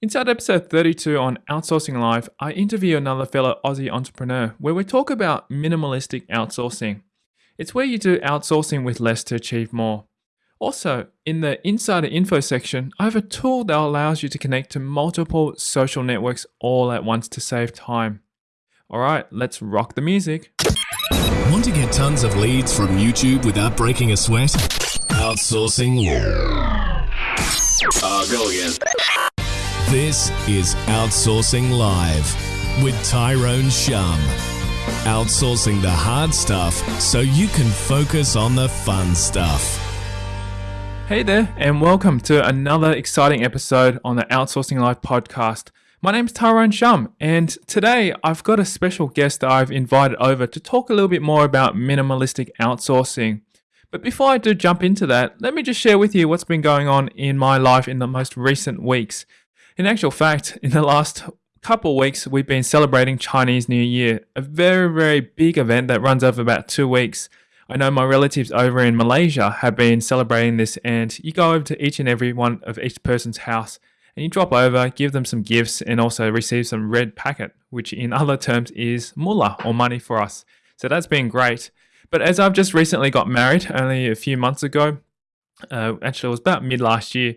Inside episode 32 on Outsourcing Live, I interview another fellow Aussie entrepreneur where we talk about minimalistic outsourcing. It's where you do outsourcing with less to achieve more. Also, in the insider info section, I have a tool that allows you to connect to multiple social networks all at once to save time. All right, let's rock the music. Want to get tons of leads from YouTube without breaking a sweat? Outsourcing. Uh, go again. This is Outsourcing Live with Tyrone Shum. Outsourcing the hard stuff so you can focus on the fun stuff. Hey there, and welcome to another exciting episode on the Outsourcing Live podcast. My name's Tyrone Shum, and today I've got a special guest that I've invited over to talk a little bit more about minimalistic outsourcing. But before I do jump into that, let me just share with you what's been going on in my life in the most recent weeks. In actual fact, in the last couple weeks, we've been celebrating Chinese New Year, a very, very big event that runs over about two weeks. I know my relatives over in Malaysia have been celebrating this, and you go over to each and every one of each person's house and you drop over, give them some gifts, and also receive some red packet, which in other terms is mullah or money for us. So that's been great. But as I've just recently got married, only a few months ago, uh, actually it was about mid last year,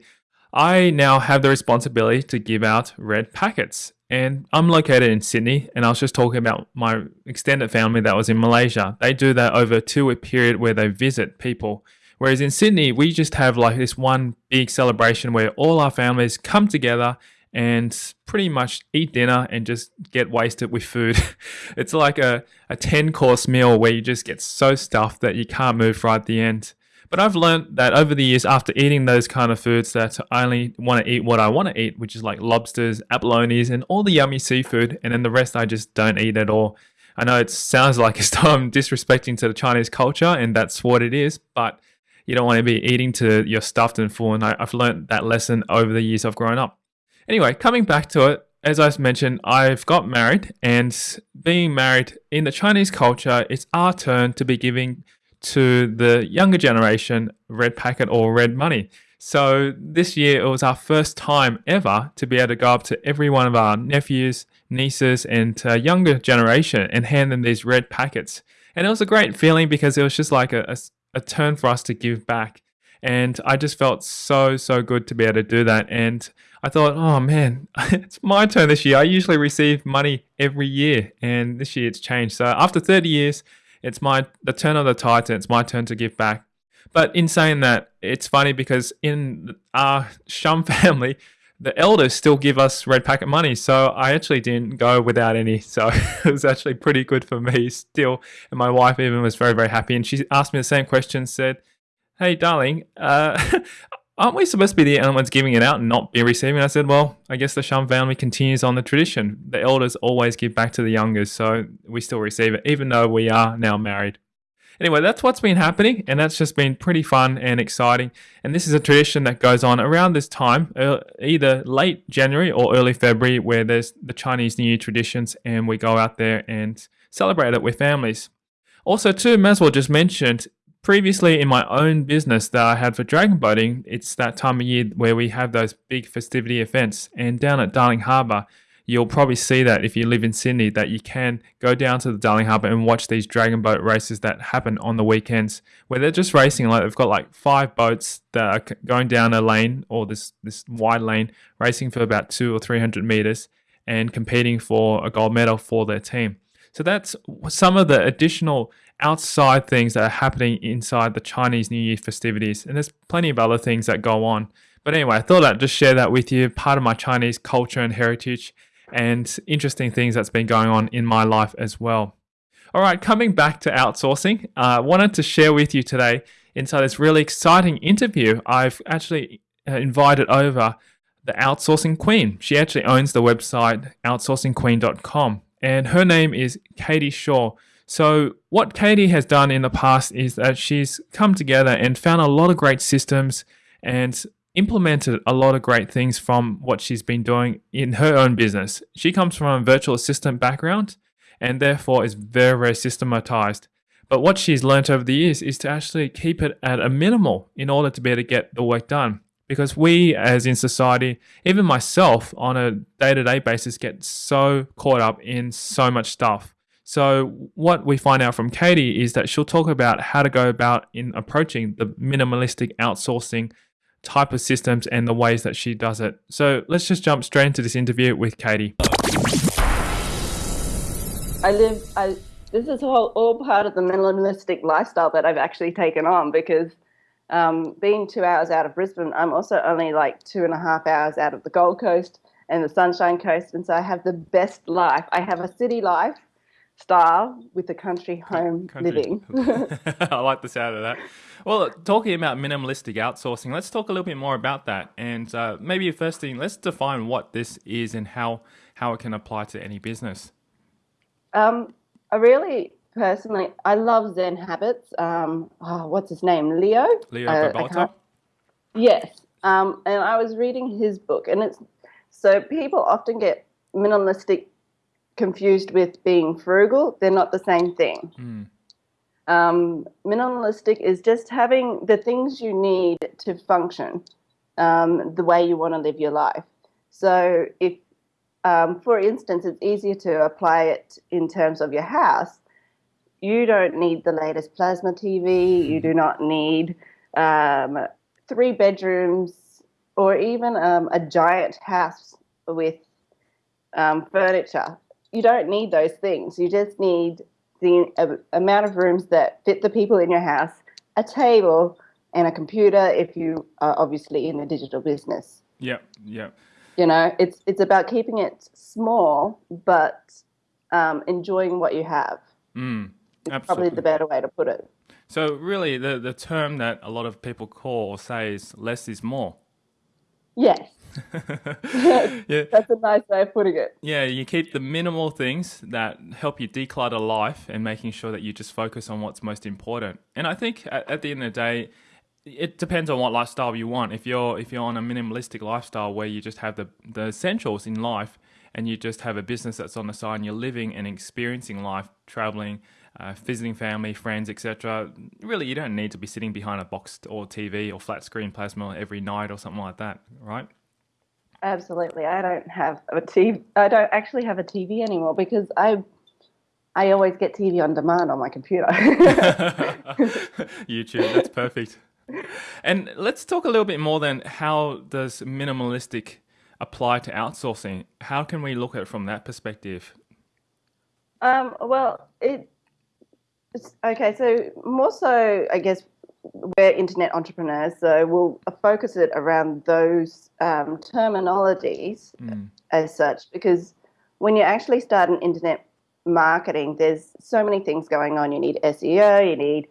I now have the responsibility to give out red packets. And I'm located in Sydney, and I was just talking about my extended family that was in Malaysia. They do that over a two week period where they visit people. Whereas in Sydney, we just have like this one big celebration where all our families come together and pretty much eat dinner and just get wasted with food. it's like a, a 10 course meal where you just get so stuffed that you can't move right at the end. But I've learned that over the years, after eating those kind of foods, that I only want to eat what I want to eat, which is like lobsters, abalones, and all the yummy seafood, and then the rest I just don't eat at all. I know it sounds like it's I'm disrespecting to the Chinese culture, and that's what it is, but you don't want to be eating to you're stuffed and full. And I, I've learned that lesson over the years I've grown up. Anyway, coming back to it, as I mentioned, I've got married, and being married in the Chinese culture, it's our turn to be giving to the younger generation red packet or red money. So this year it was our first time ever to be able to go up to every one of our nephews, nieces, and uh, younger generation and hand them these red packets. And it was a great feeling because it was just like a, a, a turn for us to give back. And I just felt so, so good to be able to do that. And I thought, oh man, it's my turn this year. I usually receive money every year, and this year it's changed. So after 30 years, it's my the turn of the tide, and it's my turn to give back. But in saying that, it's funny because in our Shum family, the elders still give us red packet money. So I actually didn't go without any. So it was actually pretty good for me still. And my wife even was very, very happy. And she asked me the same question, said, Hey, darling, uh, aren't we supposed to be the only ones giving it out and not be receiving? I said, well, I guess the Shum family continues on the tradition. The elders always give back to the youngers, so we still receive it, even though we are now married. Anyway, that's what's been happening, and that's just been pretty fun and exciting. And this is a tradition that goes on around this time, uh, either late January or early February, where there's the Chinese New Year traditions, and we go out there and celebrate it with families. Also, too, may as well just mention previously in my own business that I had for dragon boating, it's that time of year where we have those big festivity events. And down at Darling Harbour, you'll probably see that if you live in Sydney, that you can go down to the Darling Harbour and watch these dragon boat races that happen on the weekends, where they're just racing. Like they've got like five boats that are going down a lane or this this wide lane, racing for about two or three hundred meters, and competing for a gold medal for their team. So that's some of the additional outside things that are happening inside the Chinese New Year festivities. And there's plenty of other things that go on. But anyway, I thought I'd just share that with you, part of my Chinese culture and heritage, and interesting things that's been going on in my life as well. All right, coming back to outsourcing, I uh, wanted to share with you today inside this really exciting interview. I've actually uh, invited over the outsourcing queen. She actually owns the website outsourcingqueen.com and her name is Katie Shaw. So, what Katie has done in the past is that she's come together and found a lot of great systems and implemented a lot of great things from what she's been doing in her own business. She comes from a virtual assistant background and therefore is very, very systematized. But what she's learned over the years is to actually keep it at a minimal in order to be able to get the work done because we as in society even myself on a day-to-day basis get so caught up in so much stuff so what we find out from katie is that she'll talk about how to go about in approaching the minimalistic outsourcing type of systems and the ways that she does it. So let's just jump straight into this interview with katie. I live i this is all, all part of the minimalistic lifestyle that i've actually taken on because um, being two hours out of Brisbane, I'm also only like two and a half hours out of the Gold Coast and the Sunshine Coast, and so I have the best life. I have a city life style with a country home country. living. I like the sound of that. Well, talking about minimalistic outsourcing, let's talk a little bit more about that. And uh, maybe first thing, let's define what this is and how how it can apply to any business. Um, a really personally, I love Zen habits. Um, oh, what's his name? Leo. Leo uh, Yes. Um, and I was reading his book, and it's so people often get minimalistic confused with being frugal. They're not the same thing. Mm. Um, minimalistic is just having the things you need to function um, the way you want to live your life. So, if, um, for instance, it's easier to apply it in terms of your house you don't need the latest plasma TV. You do not need um, three bedrooms or even um, a giant house with um, furniture. You don't need those things. You just need the amount of rooms that fit the people in your house, a table, and a computer if you are obviously in a digital business. Yeah, yeah. You know, it's it's about keeping it small but um, enjoying what you have. Mm. It's probably the better way to put it. So really, the the term that a lot of people call or say is less is more. Yes. yeah. That's a nice way of putting it. Yeah, you keep the minimal things that help you declutter life and making sure that you just focus on what's most important. And I think at, at the end of the day, it depends on what lifestyle you want. If you're if you're on a minimalistic lifestyle where you just have the the essentials in life and you just have a business that's on the side and you're living and experiencing life, traveling, uh, visiting family, friends, etc. Really, you don't need to be sitting behind a box or TV or flat screen plasma every night or something like that, right? Absolutely. I don't have a TV. I don't actually have a TV anymore because I I always get TV on demand on my computer. YouTube, that's perfect. And let's talk a little bit more then how does minimalistic apply to outsourcing? How can we look at it from that perspective? Um, well, it Okay, so more so, I guess we're internet entrepreneurs, so we'll focus it around those um, terminologies mm. as such, because when you actually start an internet marketing, there's so many things going on. You need SEO, you need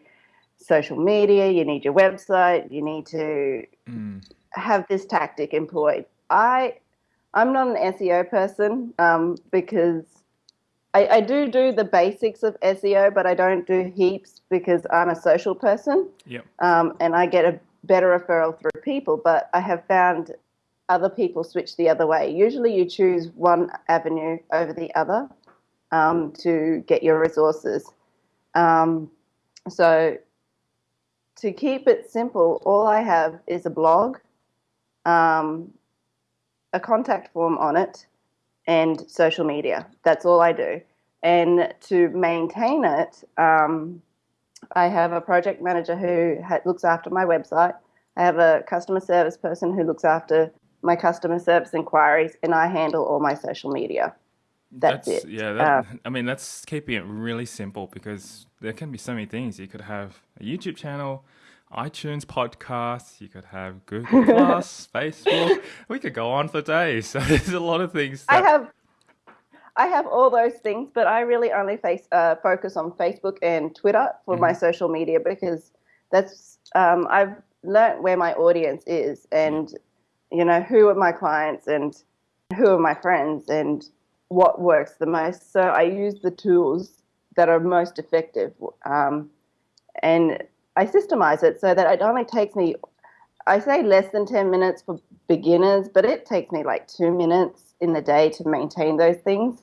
social media, you need your website, you need to mm. have this tactic employed. I, I'm not an SEO person um, because I, I do do the basics of SEO, but I don't do heaps because I'm a social person. Yep. Um, and I get a better referral through people, but I have found other people switch the other way. Usually you choose one avenue over the other um, to get your resources. Um, so to keep it simple, all I have is a blog, um, a contact form on it, and social media. That's all I do. And to maintain it, um, I have a project manager who ha- looks after my website. I have a customer service person who looks after my customer service inquiries, and I handle all my social media. That's, that's it. Yeah, that, um, I mean, that's keeping it really simple because there can be so many things. You could have a YouTube channel, iTunes podcasts, you could have Google Plus, Facebook. We could go on for days. So there's a lot of things. That... I have I have all those things, but I really only face uh, focus on Facebook and Twitter for mm-hmm. my social media because that's um, I've learned where my audience is and you know who are my clients and who are my friends and what works the most. So I use the tools that are most effective. Um, and I systemize it so that it only takes me, I say less than 10 minutes for beginners, but it takes me like two minutes in the day to maintain those things.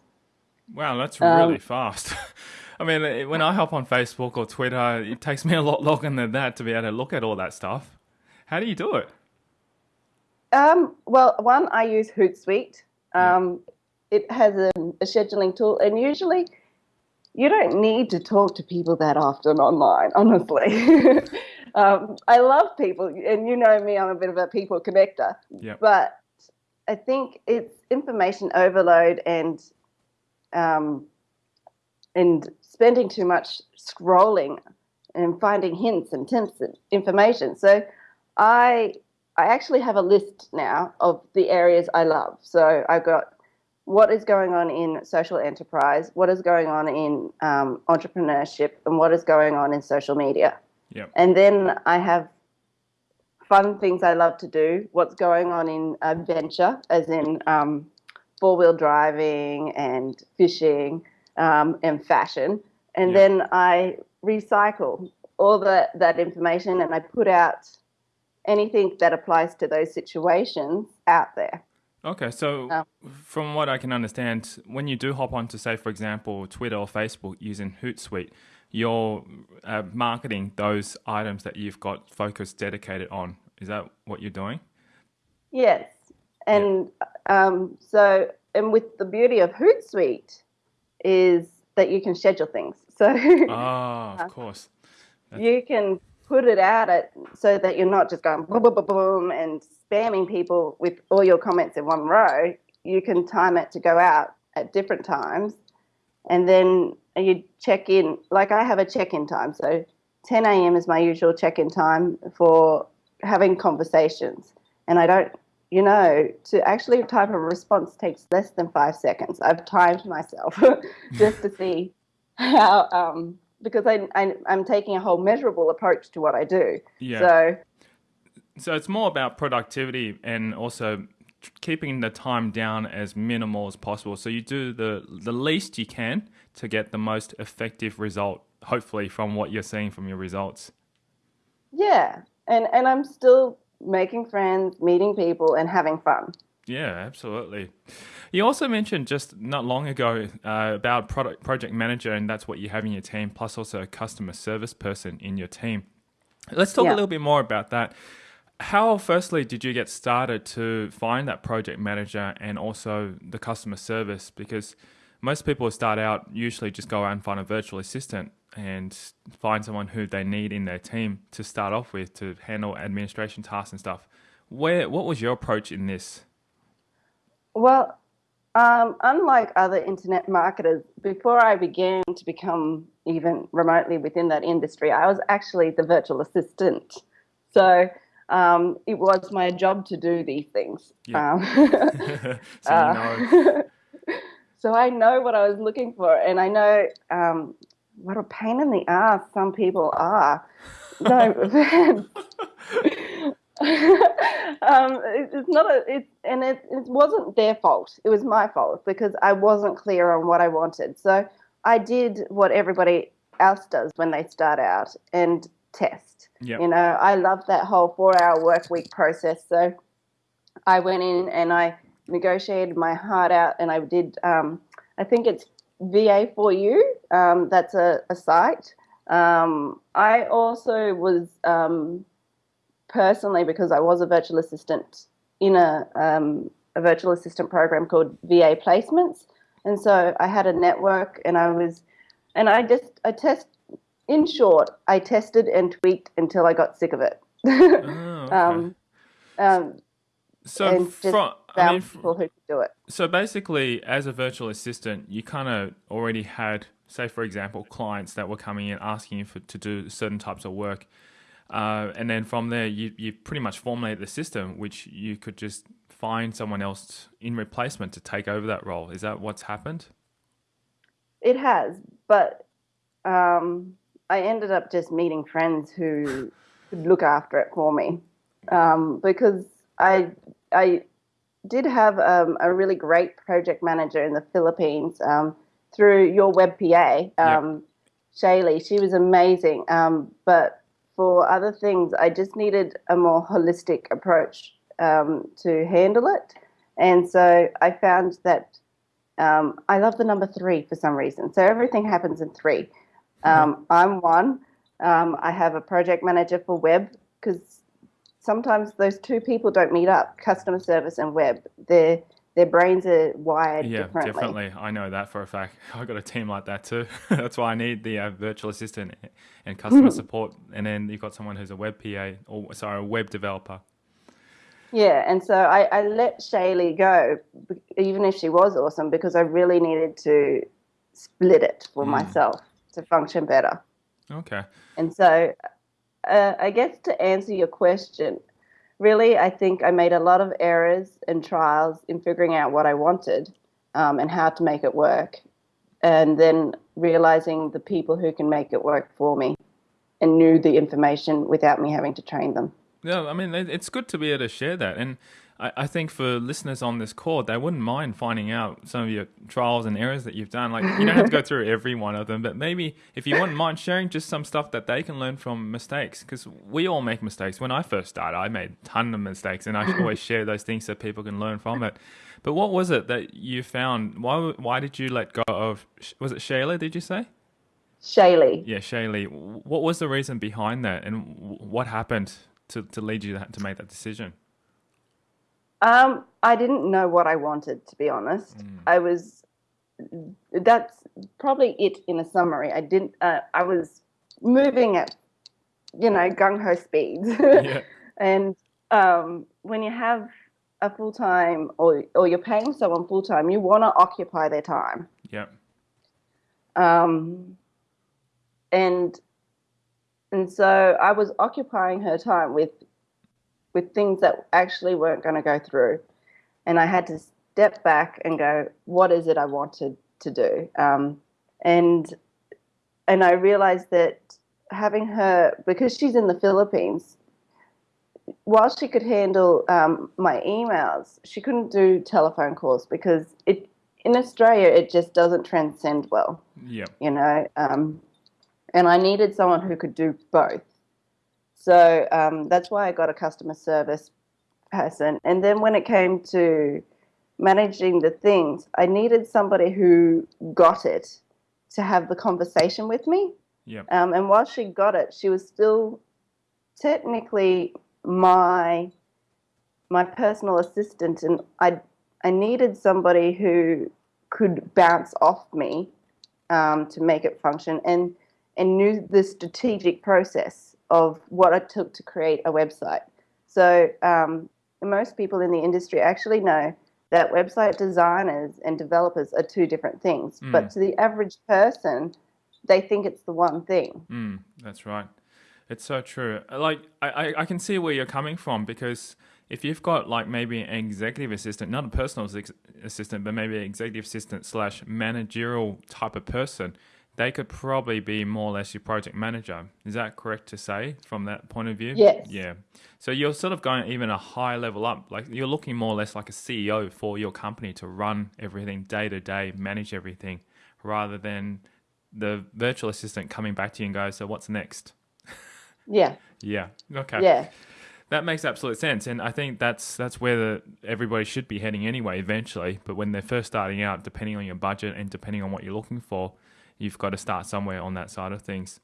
Wow, that's really um, fast. I mean, when I hop on Facebook or Twitter, it takes me a lot longer than that to be able to look at all that stuff. How do you do it? Um, well, one, I use Hootsuite. Um, yeah. It has a, a, scheduling tool, and usually you don't need to talk to people that often online, honestly. um, I love people, and you know me, I'm a bit of a people connector. Yep. But I think it's information overload and um, and spending too much scrolling and finding hints and tips and information. So I I actually have a list now of the areas I love. So I've got what is going on in social enterprise, what is going on in um, entrepreneurship, and what is going on in social media. Yep. And then I have fun things I love to do, what's going on in adventure, as in um, four wheel driving and fishing um, and fashion. And yep. then I recycle all that, that information and I put out anything that applies to those situations out there. Okay, so um, from what I can understand, when you do hop onto, say, for example, Twitter or Facebook using Hootsuite, you're uh, marketing those items that you've got focus dedicated on. Is that what you're doing? Yes, and yeah. um, so and with the beauty of Hootsuite is that you can schedule things. So, ah, of course, That's... you can put it out at, so that you're not just going boom, boom, boom, boom, and spamming people with all your comments in one row. You can time it to go out at different times, and then you check in. Like I have a check-in time, so 10 a.m. is my usual check-in time for having conversations, and I don't. You know, to actually type a response takes less than five seconds. I've timed myself just to see how um, because I, I am taking a whole measurable approach to what I do. Yeah. So so it's more about productivity and also keeping the time down as minimal as possible. So you do the the least you can to get the most effective result, hopefully from what you're seeing from your results. Yeah. And and I'm still making friends, meeting people and having fun. Yeah, absolutely. You also mentioned just not long ago uh, about product project manager, and that's what you have in your team, plus also a customer service person in your team. Let's talk yeah. a little bit more about that. How, firstly, did you get started to find that project manager and also the customer service? Because most people start out usually just go out and find a virtual assistant and find someone who they need in their team to start off with to handle administration tasks and stuff. Where what was your approach in this? Well, um, unlike other internet marketers, before I began to become even remotely within that industry, I was actually the virtual assistant. So um, it was my job to do these things. Yeah. Um, so, uh, so I know what I was looking for, and I know um, what a pain in the ass some people are. No, um, it, it's not a, it, and it, it wasn't their fault. It was my fault because I wasn't clear on what I wanted. So I did what everybody else does when they start out and test. Yep. You know, I love that whole four-hour work week process. So I went in and I negotiated my heart out, and I did. Um, I think it's VA4U. Um, that's a, a site. Um, I also was um, personally because I was a virtual assistant in a, um, a virtual assistant program called VA Placements. And so I had a network and I was, and I just, I test, in short, I tested and tweaked until I got sick of it. oh, okay. um, um, so from, I mean, people who could do it. So basically, as a virtual assistant, you kind of already had, say, for example, clients that were coming in asking you for, to do certain types of work. Uh, and then from there, you, you pretty much formulate the system, which you could just find someone else in replacement to take over that role. Is that what's happened? It has, but um, I ended up just meeting friends who could look after it for me um, because I I did have um, a really great project manager in the Philippines um, through your web PA, um, yep. Shaylee. She was amazing, um, but for other things, I just needed a more holistic approach um, to handle it. And so I found that um, I love the number three for some reason. So everything happens in 3 um, mm-hmm. I'm one. Um, I have a project manager for web because sometimes those two people don't meet up, customer service and web. Their their brains are wired Yeah, differently. definitely. I know that for a fact. I got a team like that too. That's why I need the uh, virtual assistant and customer support, and then you've got someone who's a web PA or sorry, a web developer. Yeah, and so I, I let Shaylee go, even if she was awesome, because I really needed to split it for myself to function better. Okay. And so, uh, I guess to answer your question, really, I think I made a lot of errors and trials in figuring out what I wanted um, and how to make it work. And then realizing the people who can make it work for me and knew the information without me having to train them. Yeah, I mean, it's good to be able to share that. And I, I think for listeners on this call, they wouldn't mind finding out some of your trials and errors that you've done. Like, you don't have to go through every one of them, but maybe if you wouldn't mind sharing just some stuff that they can learn from mistakes, because we all make mistakes. When I first started, I made a ton of mistakes, and I always share those things so people can learn from it. But what was it that you found? Why, why did you let go of, was it Shayla, did you say? Shaylee. Yeah, Shaylee. What was the reason behind that, and what happened to, to lead you to make that decision? Um, I didn't know what I wanted, to be honest. I was. That's probably it in a summary. I didn't. Uh, I was moving at, you know, gung ho speeds. Yeah. and um, when you have a full time, or or you're paying someone full time, you want to occupy their time. Yeah. Um, and and so I was occupying her time with with things that actually weren't going to go through, and I had to step back and go, what is it I wanted to do? Um, and and I realized that having her because she's in the Philippines. While she could handle um, my emails, she couldn't do telephone calls because it in Australia it just doesn't transcend well Yeah. you know, um, and I needed someone who could do both. So um, that's why I got a customer service person. And then when it came to managing the things, I needed somebody who got it to have the conversation with me. Yeah. Um, and while she got it, she was still technically my my personal assistant, and I I needed somebody who could bounce off me um, to make it function, and and knew the strategic process of what it took to create a website. So um, most people in the industry actually know that website designers and developers are two different things, but to the average person, they think it's the one thing. Mm, that's right. It's so true. Like I, I, I can see where you're coming from because if you've got like maybe an executive assistant, not a personal assistant, but maybe an executive assistant slash managerial type of person, they could probably be more or less your project manager. Is that correct to say from that point of view? Yes. Yeah. So you're sort of going even a high level up. Like you're looking more or less like a CEO for your company to run everything day to day, manage everything, rather than the virtual assistant coming back to you and go, so what's next? Yeah, Yeah. Okay. yeah. That makes absolute sense, and I think that's that's where the, everybody should be heading anyway, eventually. But when they're first starting out, depending on your budget and depending on what you're looking for, you've got to start somewhere on that side of things.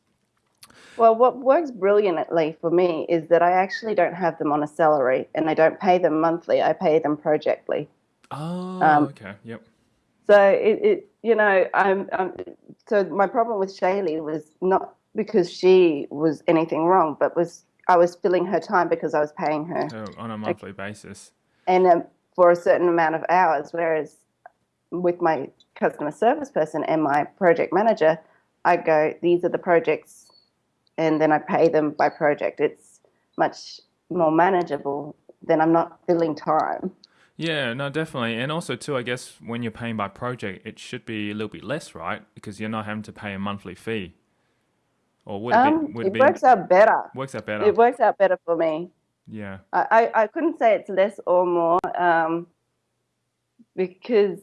Well, what works brilliantly for me is that I actually don't have them on a salary and I don't pay them monthly, I pay them projectly. Oh, Um, okay. Yep. So it, it you know, I'm, I'm so my problem with Shaylee was not because she was anything wrong, but was I was filling her time because I was paying her So on a monthly basis. and um, for a certain amount of hours. Whereas with my customer service person and my project manager, I go, these are the projects, and then I pay them by project. It's much more manageable than I'm not filling time. Yeah, no, definitely. And also, too, I guess when you're paying by project, it should be a little bit less, right? Because you're not having to pay a monthly fee. Or would it Um, be? Would it be, works out better. works out better. It works out better for me. yeah. I, I, I couldn't say it's less or more um, because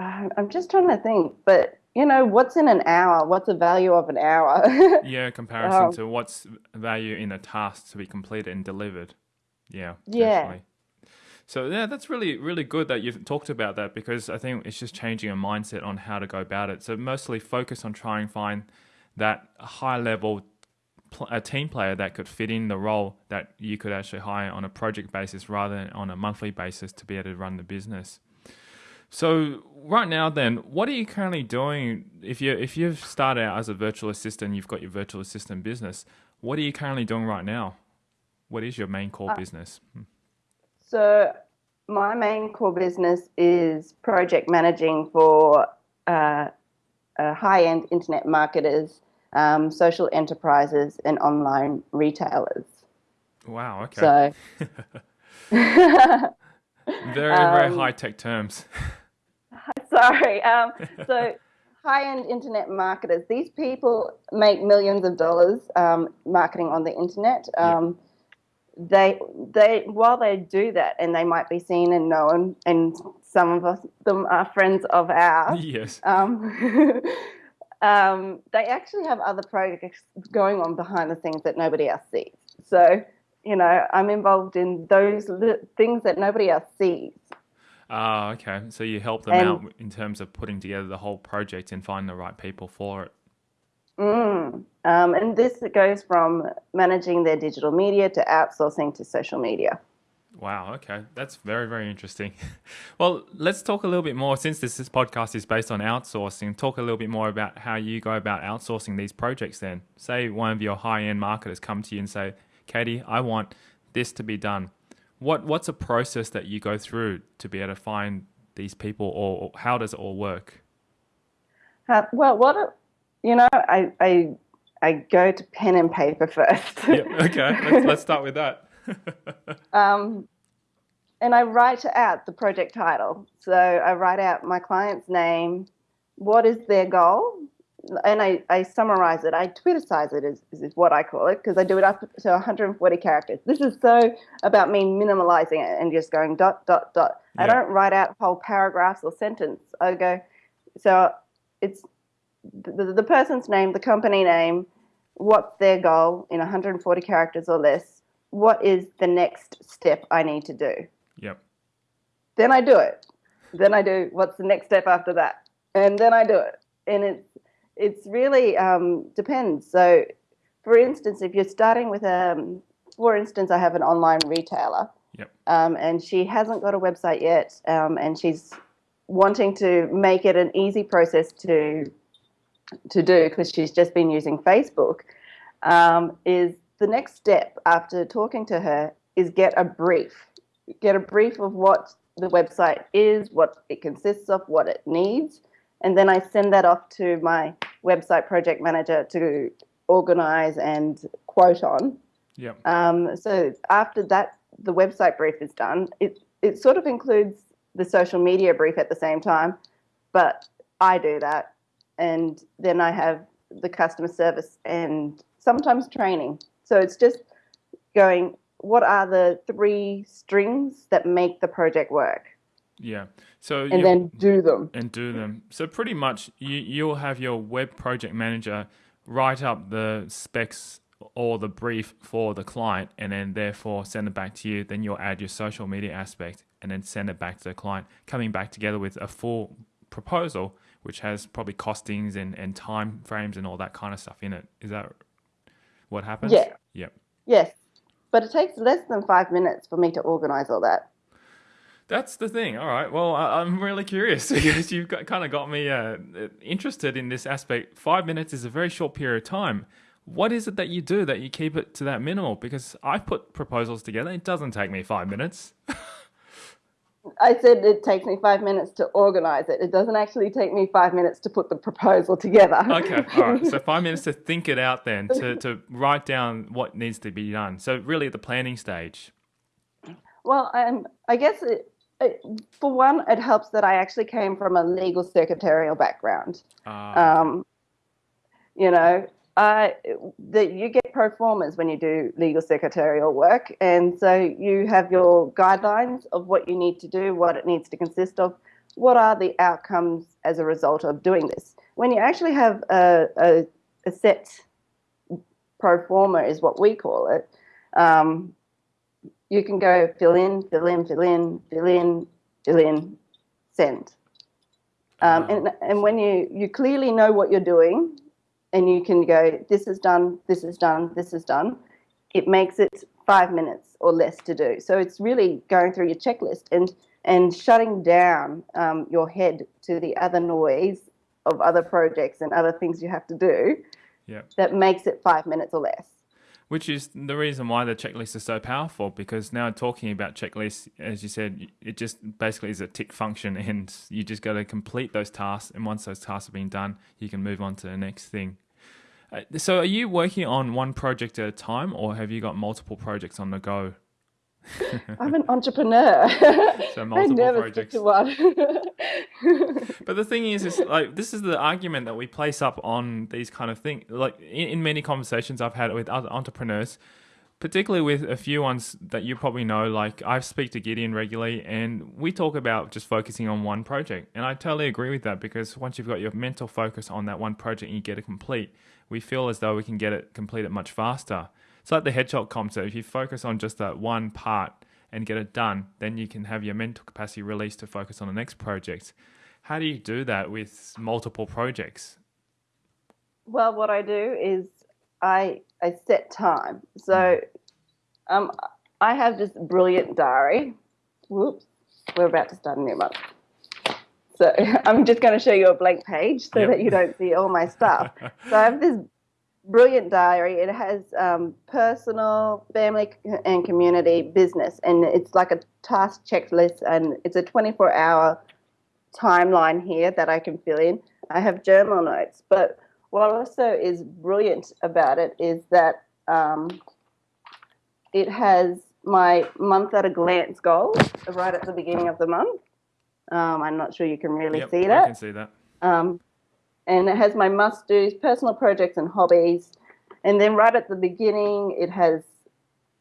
uh, I'm just trying to think. But you know, what's in an hour? What's the value of an hour? Yeah, comparison Um, to what's value in a task to be completed and delivered. Yeah, Yeah. definitely. So yeah, that's really really good that you've talked about that because I think it's just changing a mindset on how to go about it. So mostly focus on trying to find that high level a team player that could fit in the role that you could actually hire on a project basis rather than on a monthly basis to be able to run the business. So right now, then, what are you currently doing? If you if you've started out as a virtual assistant, you've got your virtual assistant business. What are you currently doing right now? What is your main core uh, business? Hmm. So my main core business is project managing for uh, uh, high-end internet marketers, um, social enterprises, and online retailers. Wow. Okay. So. very very um, high tech terms. Sorry. Um, so high-end internet marketers. These people make millions of dollars um, marketing on the internet. Um, They, they, while they do that, and they might be seen and known, and some of us, them are friends of ours. Yes. Um, um, they actually have other projects going on behind the scenes that nobody else sees. So, you know, I'm involved in those things that nobody else sees. Ah, okay. So you help them and, out in terms of putting together the whole project and find the right people for it. Mm, um, and this goes from managing their digital media to outsourcing to social media. Wow. Okay, that's very very interesting. well, let's talk a little bit more since this, this podcast is based on outsourcing. Talk a little bit more about how you go about outsourcing these projects. Then, say one of your high end marketers come to you and say, "Katie, I want this to be done." What what's a process that you go through to be able to find these people, or, or how does it all work? Uh, well, what you know, I, I I go to pen and paper first. yeah, okay, let's, let's start with that. um, and I write out the project title. So I write out my client's name, what is their goal, and I, I summarize it. I Twittercize it is, is what I call it because I do it up to 140 characters. This is so about me minimalizing it and just going dot dot dot. Yeah. I don't write out whole paragraphs or sentence. I go so it's the, the person's name, the company name, what's their goal in 140 characters or less. What is the next step I need to do? Yep. Then I do it. Then I do what's the next step after that, and then I do it. And it's it's really um, depends. So, for instance, if you're starting with a, um, for instance, I have an online retailer, yep. um, and she hasn't got a website yet, um, and she's wanting to make it an easy process to to do because she's just been using Facebook. Um, is the next step after talking to her is get a brief, get a brief of what the website is, what it consists of, what it needs, and then I send that off to my website project manager to organize and quote on. Yeah. Um, so after that, the website brief is done. It it sort of includes the social media brief at the same time, but I do that, and then I have the customer service and sometimes training. So it's just going. What are the three strings that make the project work? Yeah. So and then do them and do them. So pretty much, you you'll have your web project manager write up the specs or the brief for the client, and then therefore send it back to you. Then you'll add your social media aspect, and then send it back to the client, coming back together with a full proposal, which has probably costings and and time frames and all that kind of stuff in it. Is that what happens? Yeah. Yep. Yes, but it takes less than five minutes for me to organize all that. That's the thing. All right. Well, I, am really curious because you've got, kind of got me uh, interested in this aspect. Five minutes is a very short period of time. What is it that you do that you keep it to that minimal? Because I put proposals together. It doesn't take me five minutes. I said it takes me five minutes to organize it. It doesn't actually take me five minutes to put the proposal together. okay, all right. So five minutes to think it out, then to to write down what needs to be done. So really, at the planning stage. Well, um, I guess it, for one, it helps that I actually came from a legal secretarial background. Uh, um, you know, uh, that you get pro formas when you do legal secretarial work, and so you have your guidelines of what you need to do, what it needs to consist of, what are the outcomes as a result of doing this. When you actually have a, a, a set pro forma, is what we call it. Um, you can go fill in, fill in, fill in, fill in, fill in, send. Um, and, and when you, you clearly know what you're doing, and you can go, this is done, this is done, this is done, it makes it five minutes or less to do. So it's really going through your checklist and and shutting down um, your head to the other noise of other projects and other things you have to do. Yeah. That makes it five minutes or less. Which is the reason why the checklist is so powerful because now talking about checklists, as you said, it just basically is a tick function and you just got to complete those tasks. And once those tasks have been done, you can move on to the next thing. Uh, so, are you working on one project at a time, or have you got multiple projects on the go? I'm an entrepreneur. So multiple projects. stick to one. But the thing is, is like this is the argument that we place up on these kind of things. Like in, in many conversations I've had with other entrepreneurs, particularly with a few ones that you probably know. Like I speak to Gideon regularly, and we talk about just focusing on one project. And I totally agree with that because once you've got your mental focus on that one project and you get it complete, we feel as though we can get it completed much faster. It's like the headshot concept. If you focus on just that one part and get it done, then you can have your mental capacity released to focus on the next project. How do you do that with multiple projects? well, what I do is I I set time. So um, I have this brilliant diary. Whoops, we're about to start a new month. So I'm just going to show you a blank page so Yep. that you don't see all my stuff. so I have this brilliant diary. It has um, personal, family, and community business, and it's like a task checklist, and it's a 24-hour timeline here that I can fill in. I have journal notes, but what also is brilliant about it is that um, it has my month at a glance goals right at the beginning of the month. Um, I'm not sure you can really Yep, see I can see that. Um, and it has my must do's, personal projects and hobbies. And then right at the beginning, it has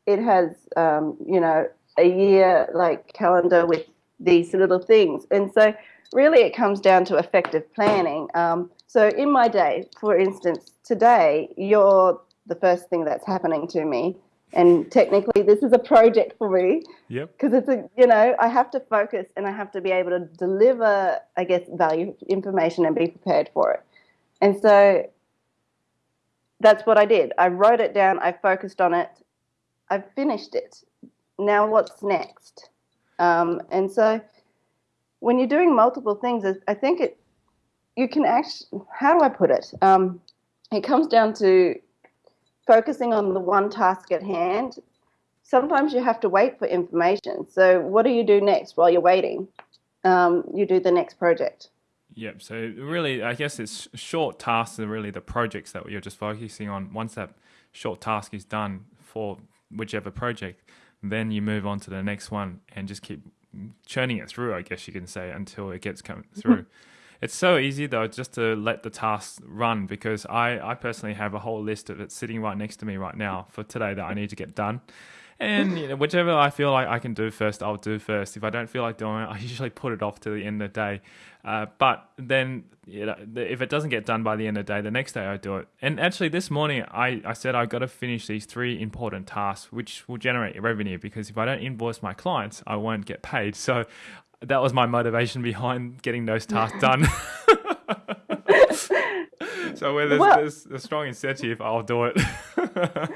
it has um, you know a year like calendar with these little things. And so really, it comes down to effective planning. Um, so in my day, for instance, today you're the first thing that's happening to me. And technically, this is a project for me Yep. because it's a you know I have to focus and I have to be able to deliver I guess value information and be prepared for it. And so that's what I did. I wrote it down. I focused on it. I finished it. Now what's next? Um, and so when you're doing multiple things, I think it you can actually how do I put it? Um, it comes down to focusing on the one task at hand sometimes you have to wait for information. So, what do you do next while you're waiting? Um, you do the next project. Yep. So really, I guess it's short tasks are really the projects that you're just focusing on. Once that short task is done for whichever project, then you move on to the next one and just keep churning it through. I guess you can say until it gets come through. It's so easy though just to let the tasks run because I, I personally have a whole list of it sitting right next to me right now for today that I need to get done. And you know, whichever I feel like I can do first, I'll do first. If I don't feel like doing it, I usually put it off to the end of the day. Uh, but then, you know, if it doesn't get done by the end of the day, the next day I do it. And actually, this morning I, I said I've got to finish these three important tasks, which will generate revenue. Because if I don't invoice my clients, I won't get paid. So that was my motivation behind getting those tasks done. so where there's, Well- there's a strong incentive, I'll do it.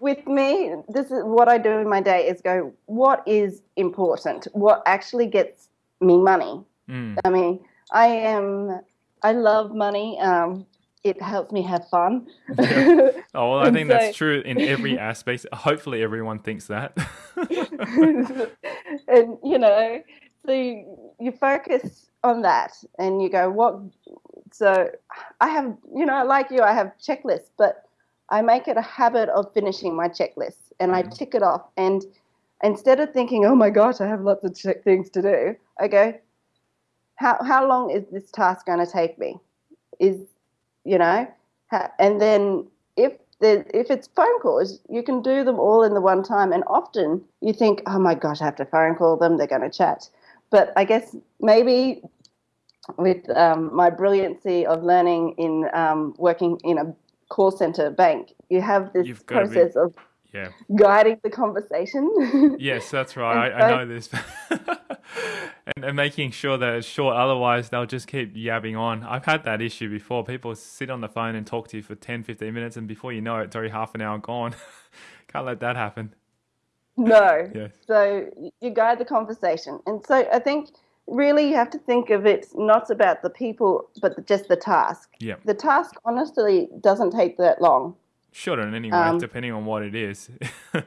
With me, this is what I do in my day is go, what is important? What actually gets me money? Mm. I mean, I am, I love money. Um, it helps me have fun. Oh, well, I think that's true in every aspect. Hopefully, everyone thinks that. and you know, so you, you focus on that and you go, what? So I have, you know, like you, I have checklists, but I make it a habit of finishing my checklists and I mm-hmm. tick it off. And instead of thinking, oh my gosh, I have lots of check things to do, I go, how, how long is this task going to take me? Is, you know, and then if the, if it's phone calls, you can do them all in the one time. And often you think, oh my gosh, I have to phone call them. They're going to chat. But I guess maybe with um, my brilliancy of learning in um, working in a call center bank, you have this You've be- process of Yeah. guiding the conversation. Yes, that's right. I, I know this. and, and making sure that it's short, otherwise, they'll just keep yabbing on. I've had that issue before. People sit on the phone and talk to you for 10, 15 minutes, and before you know it, it's already half an hour gone. Can't let that happen. No. Yes. So you guide the conversation. And so I think really you have to think of it not about the people, but just the task. Yeah. The task honestly doesn't take that long. Shouldn't anyway, Um, depending on what it is.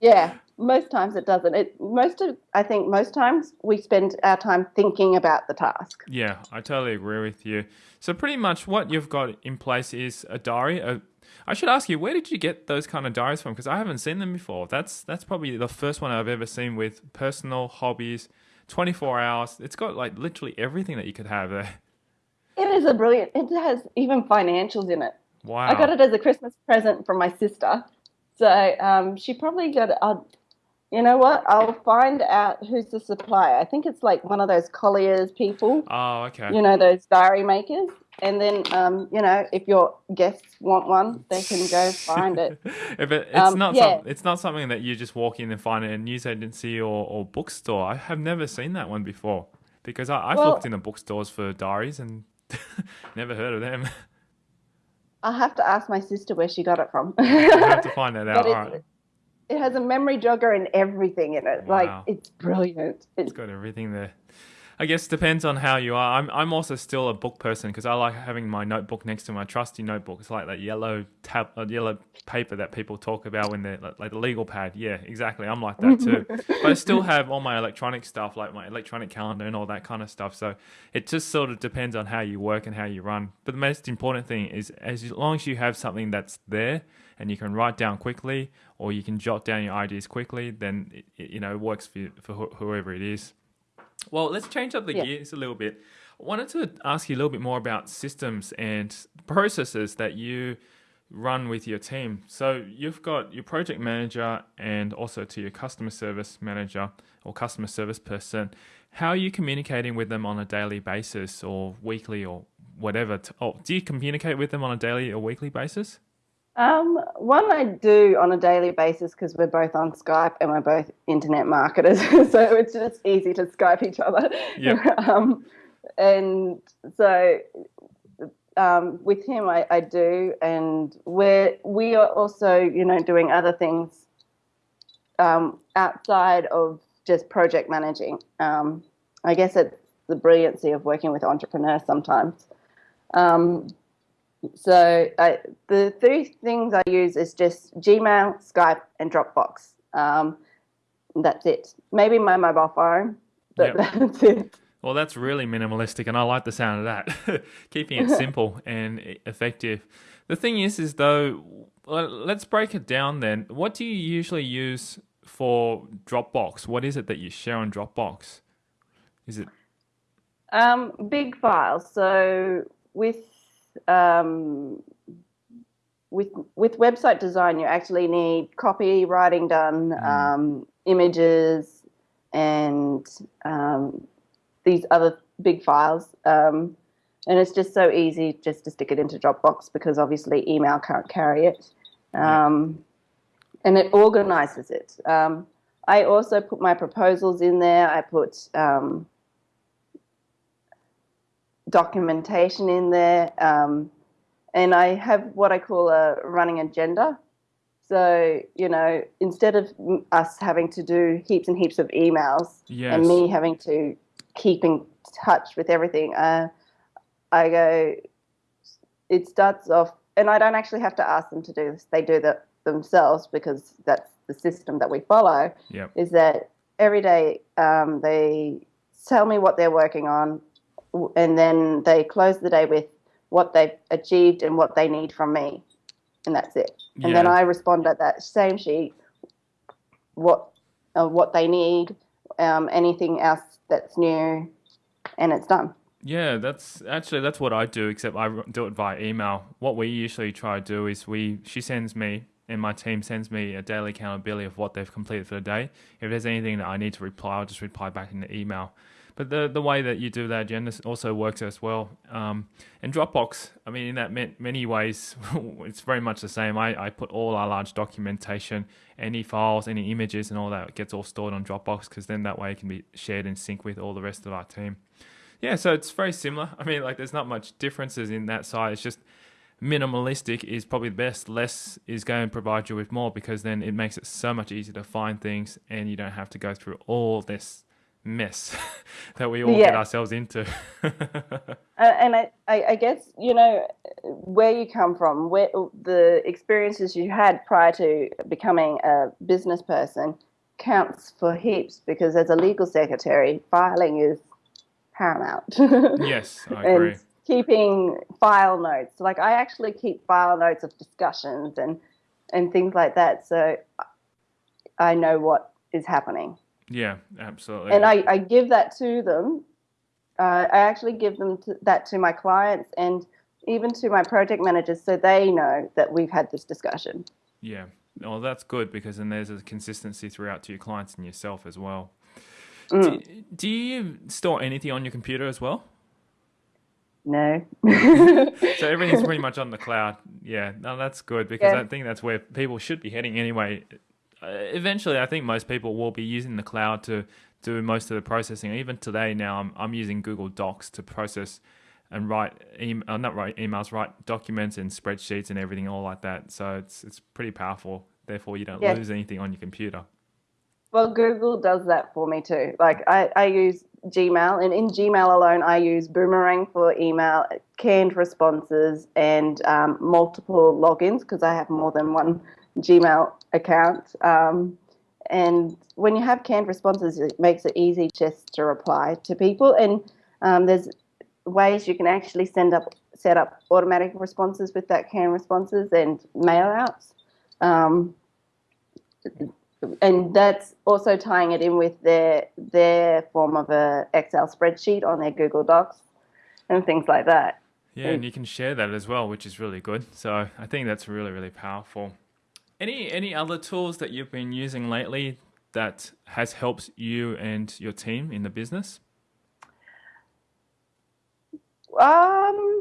Yeah, most times it doesn't. It most of I think most times we spend our time thinking about the task. Yeah, I totally agree with you. So pretty much what you've got in place is a diary. A, I should ask you, where did you get those kind of diaries from? Because I haven't seen them before. That's that's probably the first one I've ever seen with personal hobbies, twenty four hours. It's got like literally everything that you could have there. It is a brilliant. It has even financials in it. Wow. I got it as a Christmas present from my sister. So um, she probably got it. I'll, you know what? I'll find out who's the supplier. I think it's like one of those Collins people. Oh, okay. You know those diary makers. And then, um, you know, if your guests want one, they can go find it. if it, it's Um, not yeah. some, it's not something that you just walk in and find in a news agency or, or bookstore. I have never seen that one before because I, I've Well- looked in the bookstores for diaries and never heard of them. I'll have to ask my sister where she got it from. I have to find that out. it's- All right. It has a memory jogger and everything in it. Wow. Like it's brilliant. It's It's got everything there. I guess depends on how you are. I'm I'm also still a book person because I like having my notebook next to my trusty notebook. It's like that yellow tab, uh, yellow paper that people talk about when they're like, like the legal pad. Yeah, exactly. I'm like that too. but I still have all my electronic stuff, like my electronic calendar and all that kind of stuff. So it just sort of depends on how you work and how you run. But the most important thing is as long as you have something that's there and you can write down quickly or you can jot down your ideas quickly, then it, it, you know it works for for wh- whoever it is. Well, let's change up the Yeah. gears a little bit. I wanted to ask you a little bit more about systems and processes that you run with your team. So you've got your project manager and also to your customer service manager or customer service person. How are you communicating with them on a daily basis or weekly or whatever? T- Oh, do you communicate with them on a daily or weekly basis? Um, one I do on a daily basis because we're both on Skype and we're both internet marketers, so it's just easy to Skype each other. Yep. um, and so um, with him, I, I do, and we're we are also, you know, doing other things um, outside of just project managing. Um, I guess it's the brilliancy of working with entrepreneurs sometimes. Um, so I, the three things I use is just Gmail, Skype, and Dropbox. Um, that's it. Maybe my mobile phone, but Yep. that's it. Well, that's really minimalistic, and I like the sound of that. Keeping it simple and effective. The thing is, is though, let's break it down then. What do you usually use for Dropbox? What is it that you share on Dropbox? Is it Um, big files. So with um, with with website design, you actually need copywriting done, um, images, and um, these other big files. Um, and it's just so easy just to stick it into Dropbox because obviously email can't carry it. Um, and it organizes it. Um, I also put my proposals in there. I put um, documentation in there, um, and I have what I call a running agenda. So you know, instead of us having to do heaps and heaps of emails Yes. and me having to keep in touch with everything, uh, I go. It starts off, and I don't actually have to ask them to do this; they do that themselves because that's the system that we follow Yep. is that every day um, they tell me what they're working on, and then they close the day with what they've achieved and what they need from me, and that's it. And then I respond at that same sheet what uh, what they need, um, anything else that's new, and it's done. Yeah, that's actually that's what I do, except I do it via email. What we usually try to do is we she sends me and my team sends me a daily accountability of what they've completed for the day. If there's anything that I need to reply, I'll just reply back in the email. But the the way that you do that agenda also works as well. Um, and Dropbox, I mean, in that many ways, it's very much the same. I, I put all our large documentation, any files, any images, and all that gets all stored on Dropbox because then that way it can be shared in sync with all the rest of our team. Yeah, so it's very similar. I mean, like there's not much differences in that side. It's just minimalistic is probably the best. Less is going to provide you with more because then it makes it so much easier to find things and you don't have to go through all this mess that we all yeah. get ourselves into. Uh, and I, I guess, you know, where you come from, where the experiences you had prior to becoming a business person counts for heaps because as a legal secretary, filing is paramount. yes, I agree. and keeping file notes. Like I actually keep file notes of discussions and and things like that, so I know what is happening. Yeah, absolutely. And I, I give that to them. Uh, I actually give them to, that to my clients and even to my project managers so they know that we've had this discussion. Yeah. Well, that's good because then there's a consistency throughout to your clients and yourself as well. Mm. Do, do you store anything on your computer as well? No. so everything's pretty much on the cloud. Yeah, no, that's good because yeah. I think that's where people should be heading anyway. Uh, eventually, I think most people will be using the cloud to do most of the processing. Even today, now I'm I'm using Google Docs to process and write email, uh, not write emails, write documents and spreadsheets and everything all like that. So it's it's pretty powerful. Therefore, you don't lose anything on your computer. Well, Google does that for me too. Like I, I use Gmail, and in Gmail alone, I use Boomerang for email, canned responses, and um, multiple logins because I have more than one Gmail account. Um, and when you have canned responses, it makes it easy just to reply to people. And um, there's ways you can actually send up, set up automatic responses with that canned responses and mail outs. Um, and that's also tying it in with their their form of a Excel spreadsheet on their Google Docs and things like that. Yeah, and you can share that as well, which is really good. So I think that's really really powerful. Any any other tools that you've been using lately that has helped you and your team in the business? Um,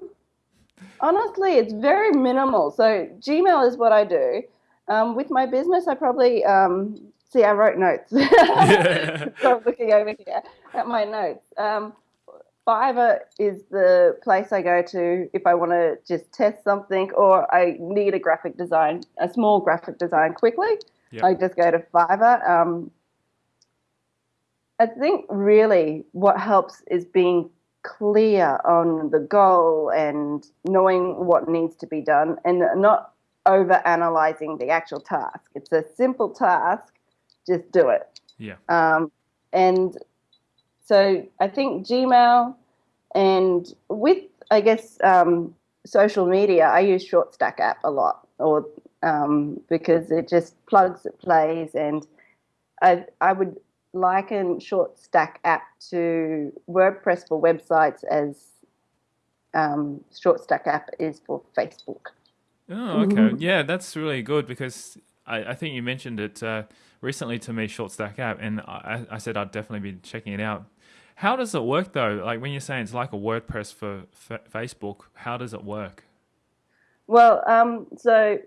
honestly, it's very minimal. So Gmail is what I do. Um, with my business, I probably um, see. I wrote notes. so I'm looking over here at my notes. Um, Fiverr is the place I go to if I want to just test something or I need a graphic design, a small graphic design quickly. Yep. I just go to Fiverr. Um, I think really what helps is being clear on the goal and knowing what needs to be done and not over analyzing the actual task. It's a simple task, just do it. Yeah. Um, and so I think Gmail and with, I guess, um, social media, I use Short Stack app a lot or um, because it just plugs, it plays, and I, I would liken Short Stack app to WordPress for websites as um, Short Stack app is for Facebook. Oh, okay. Mm-hmm. Yeah, that's really good because I, I think you mentioned it uh, recently to me, Short Stack app, and I, I said I'd definitely be checking it out. How does it work though? Like when you're saying it's like a WordPress for Facebook, how does it work? Well, um, so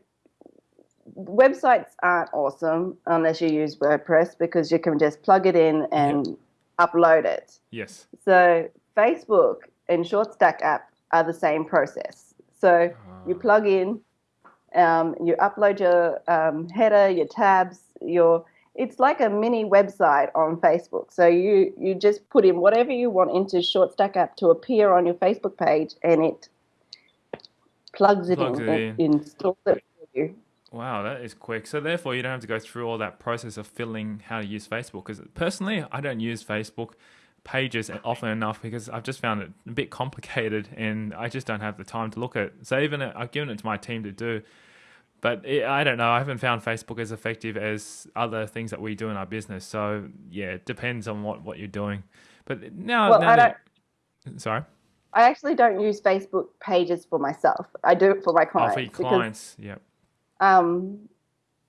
websites aren't awesome unless you use WordPress because you can just plug it in and yep. upload it. Yes. So Facebook and Short Stack app are the same process. So you ah. plug in, um, you upload your um, header, your tabs, your it's like a mini website on Facebook. So you you just put in whatever you want into Short Stack app to appear on your Facebook page, and it plugs it plugs in, it in. installs it for you. Wow, that is quick. So therefore, you don't have to go through all that process of filling how to use Facebook. Because personally, I don't use Facebook pages often enough because I've just found it a bit complicated, and I just don't have the time to look at. It. So even uh, I've given it to my team to do but it, I don't know. I haven't found Facebook as effective as other things that we do in our business. So yeah, it depends on what, what you're doing. But now, well, now I that, don't, sorry. I actually don't use Facebook pages for myself. I do it for my clients. Oh, for your clients, yeah. Um,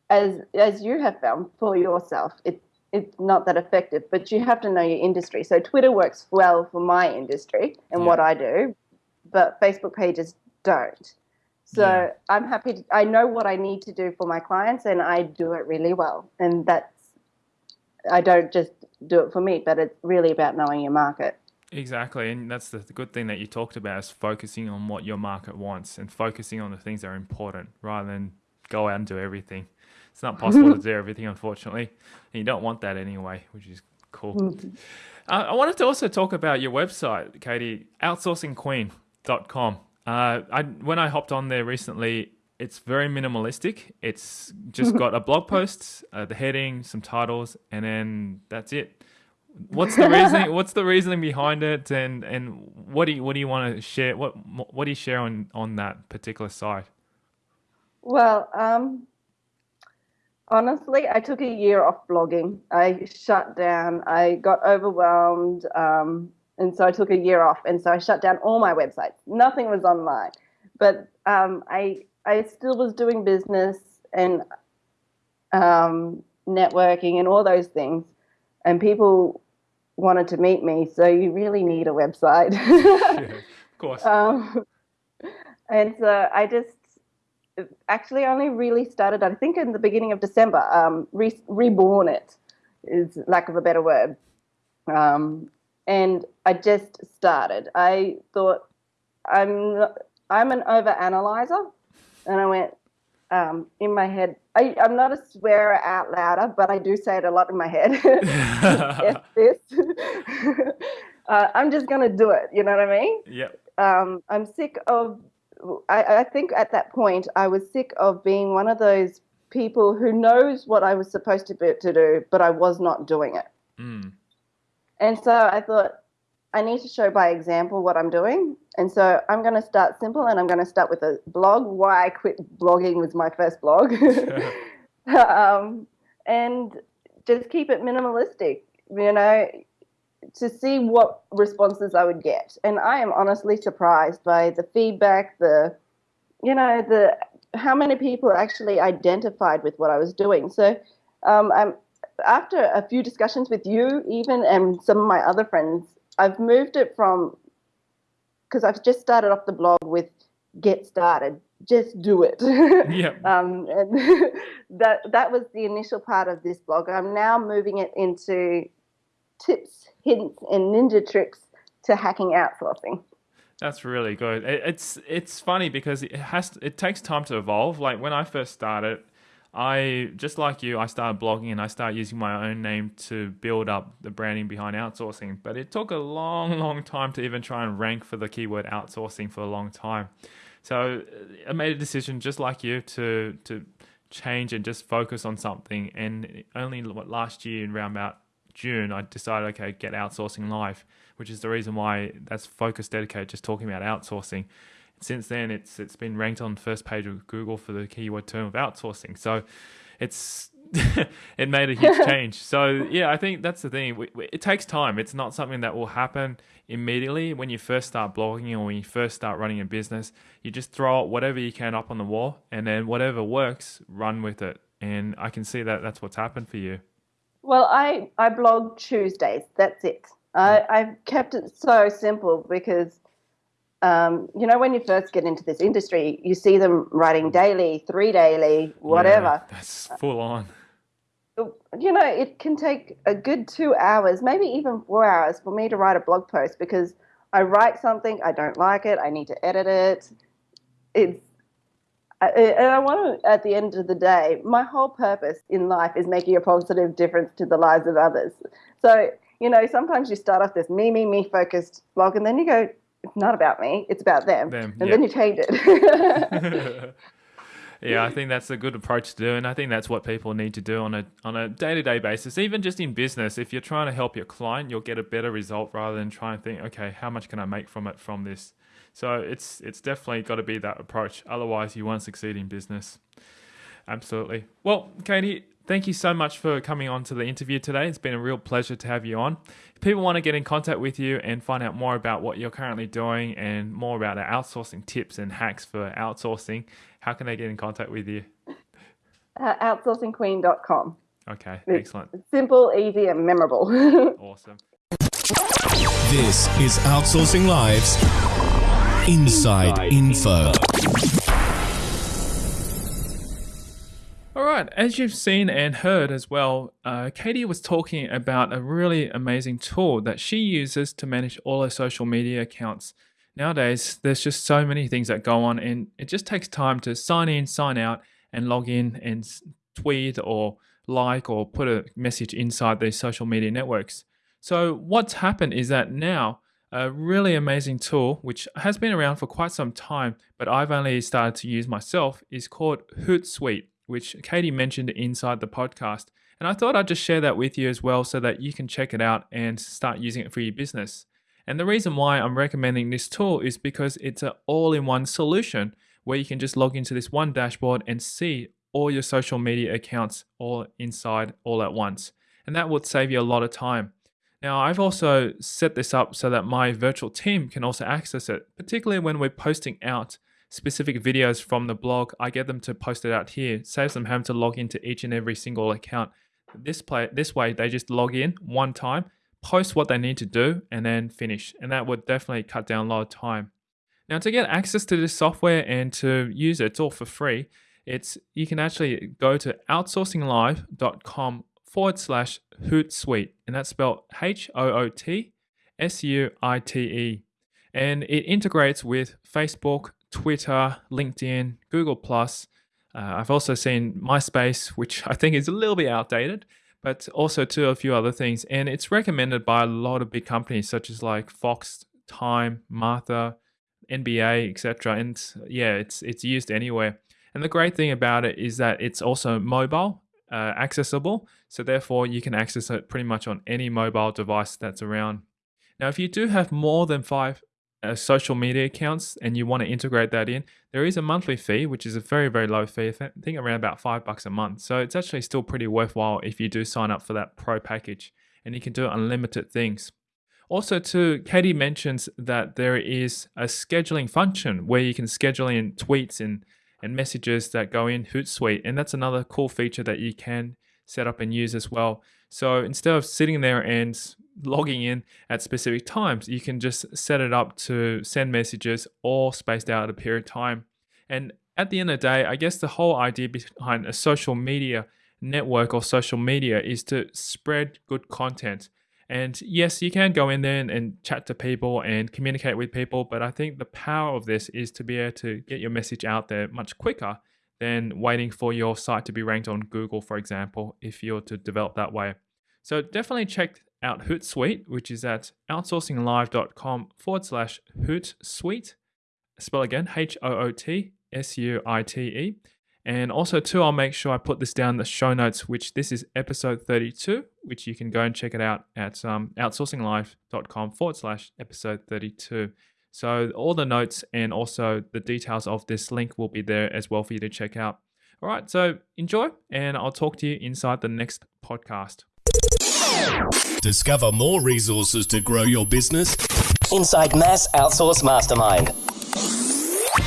as as you have found for yourself, it it's not that effective. But you have to know your industry. So Twitter works well for my industry and yeah. what I do, but Facebook pages don't. So yeah. I'm happy. To, I know what I need to do for my clients, and I do it really well. And that's I don't just do it for me, but it's really about knowing your market. Exactly, and that's the good thing that you talked about is focusing on what your market wants and focusing on the things that are important rather than go out and do everything. It's not possible to do everything, unfortunately, and you don't want that anyway, which is cool. Mm-hmm. Uh, I wanted to also talk about your website, Katie, outsourcingqueen.com. Uh, I when I hopped on there recently, it's very minimalistic. It's just got a blog post, uh, the heading, some titles, and then that's it. What's the reasoning? what's the reasoning behind it, and and what do you what do you want to share? What what do you share on on that particular site? Well, um, honestly, I took a year off blogging. I shut down. I got overwhelmed. Um, and so I took a year off, and so I shut down all my websites. Nothing was online, but um, I I still was doing business and um, networking and all those things, and people wanted to meet me. So you really need a website. yeah, of course. Um, and so I just actually only really started, I think, in the beginning of December. Um, re- reborn it is lack of a better word. Um, and I just started. I thought I'm I'm an over analyzer, and I went um, in my head. I, I'm not a swearer out louder, but I do say it a lot in my head. this. uh, I'm just gonna do it. You know what I mean? Yep. Um, I'm sick of. I, I think at that point I was sick of being one of those people who knows what I was supposed to be to do, but I was not doing it. Mm. And so I thought, I need to show by example what I'm doing. And so I'm going to start simple and I'm going to start with a blog. Why I quit blogging was my first blog. um, and just keep it minimalistic, you know, to see what responses I would get. And I am honestly surprised by the feedback, the, you know, the, how many people actually identified with what I was doing. So um, I'm, after a few discussions with you, even and some of my other friends, I've moved it from because I've just started off the blog with "Get started, just do it." yeah. Um, and that that was the initial part of this blog. I'm now moving it into tips, hints, and ninja tricks to hacking outsourcing. That's really good. it's it's funny because it has to, it takes time to evolve. Like when I first started, I just like you, I started blogging and I started using my own name to build up the branding behind outsourcing. But it took a long, long time to even try and rank for the keyword outsourcing for a long time. So uh, I made a decision, just like you, to to change and just focus on something. And only last year, in around about June, I decided, okay, get outsourcing live, which is the reason why that's focus dedicated, just talking about outsourcing since then it's it's been ranked on first page of Google for the keyword term of outsourcing. So it's it made a huge change. So yeah, I think that's the thing. We, we, it takes time. It's not something that will happen immediately when you first start blogging or when you first start running a business. You just throw whatever you can up on the wall, and then whatever works, run with it. And I can see that that's what's happened for you. Well, I I blog Tuesdays. That's it. I, hmm. I've kept it so simple because um, you know, when you first get into this industry, you see them writing daily, three daily, whatever. Yeah, that's full on. You know, it can take a good two hours, maybe even four hours for me to write a blog post because I write something, I don't like it, I need to edit it. It's and I want to, at the end of the day, my whole purpose in life is making a positive difference to the lives of others. So, you know, sometimes you start off this me, me, me focused blog, and then you go, it's not about me, it's about them. them and then you change it. yeah, I think that's a good approach to do, and I think that's what people need to do on a on a day to day basis. Even just in business, if you're trying to help your client, you'll get a better result rather than trying to think, okay, how much can I make from it from this? So it's it's definitely got to be that approach. Otherwise, you won't succeed in business. Absolutely. Well, Katie, thank you so much for coming on to the interview today. It's been a real pleasure to have you on. If people want to get in contact with you and find out more about what you're currently doing and more about our outsourcing tips and hacks for outsourcing, how can they get in contact with you? Uh, outsourcingqueen.com. Okay, It's excellent. Simple, easy, and memorable. Awesome. This is Outsourcing Live's Inside Info. All as you've seen and heard as well, uh, Katie was talking about a really amazing tool that she uses to manage all her social media accounts. Nowadays, there's just so many things that go on, and it just takes time to sign in, sign out, and log in and tweet or like or put a message inside these social media networks. So, what's happened is that now a really amazing tool, which has been around for quite some time, but I've only started to use myself, is called Hootsuite, which Katie mentioned inside the podcast. And I thought I'd just share that with you as well so that you can check it out and start using it for your business. And the reason why I'm recommending this tool is because it's an all in one solution where you can just log into this one dashboard and see all your social media accounts all inside all at once. And that would save you a lot of time. Now, I've also set this up so that my virtual team can also access it, particularly when we're posting out specific videos from the blog. I get them to post it out here, saves them having to log into each and every single account. This play this way, they just log in one time, post what they need to do, and then finish. And that would definitely cut down a lot of time. Now, to get access to this software and to use it, it's all for free. It's you can actually go to outsourcinglive.com forward slash Hootsuite, and that's spelled H O O T S U I T E. And it integrates with Facebook, Twitter, LinkedIn, Google Plus. Uh, I've also seen MySpace, which I think is a little bit outdated, but also to a few other things. And it's recommended by a lot of big companies such as like Fox, Time, Martha, NBA, etc. And yeah, it's it's used anywhere. And the great thing about it is that it's also mobile uh, accessible. So therefore, you can access it pretty much on any mobile device that's around. Now, if you do have more than five uh, social media accounts and you want to integrate that in, there is a monthly fee, which is a very, very low fee. I think around about five bucks a month. So it's actually still pretty worthwhile if you do sign up for that pro package and you can do unlimited things. Also, too, Katie mentions that there is a scheduling function where you can schedule in tweets and, and messages that go in Hootsuite. And that's another cool feature that you can set up and use as well. So instead of sitting there and logging in at specific times, you can just set it up to send messages all spaced out at a period of time. And at the end of the day, I guess the whole idea behind a social media network or social media is to spread good content. And yes, you can go in there and, and, chat to people and communicate with people, but I think the power of this is to be able to get your message out there much quicker than waiting for your site to be ranked on Google, for example, if you're to develop that way. So definitely check out Hootsuite, which is at outsourcinglive.com forward slash Hootsuite. Spell again H O O T S U I T E. And also, too, I'll make sure I put this down in the show notes, which this is episode 32, which you can go and check it out at um, outsourcinglive.com forward slash episode 32. So, all the notes and also the details of this link will be there as well for you to check out. All right, so enjoy, and I'll talk to you inside the next podcast. Discover more resources to grow your business. Inside Mass Outsource Mastermind.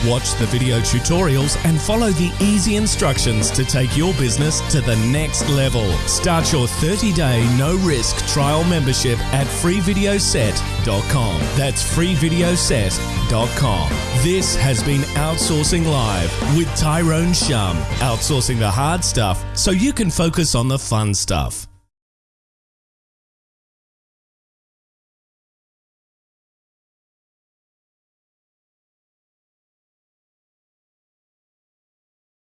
Watch the video tutorials and follow the easy instructions to take your business to the next level. Start your 30 day no risk trial membership at freevideoset.com. That's freevideoset.com. This has been Outsourcing Live with Tyrone Shum. Outsourcing the hard stuff so you can focus on the fun stuff.